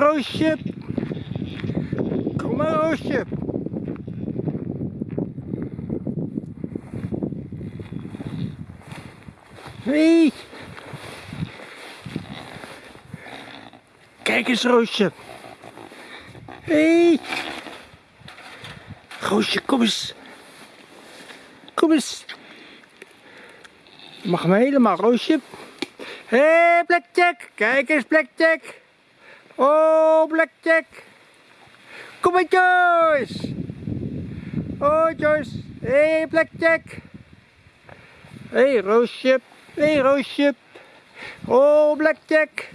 Roosje. Kom maar, Roosje. Hey. Kijk eens, Roosje. Hey. Roosje, kom eens. Kom eens. Mag me helemaal, Roosje. Hé, hey, Blackjack. Kijk eens, Blackjack. Oh, Blackjack. Kom maar, Joyce. Oh, Joyce. Hé, hey, Blackjack. Hé, hey, Roosje. Hé, hey, Roosje. Oh, Blackjack.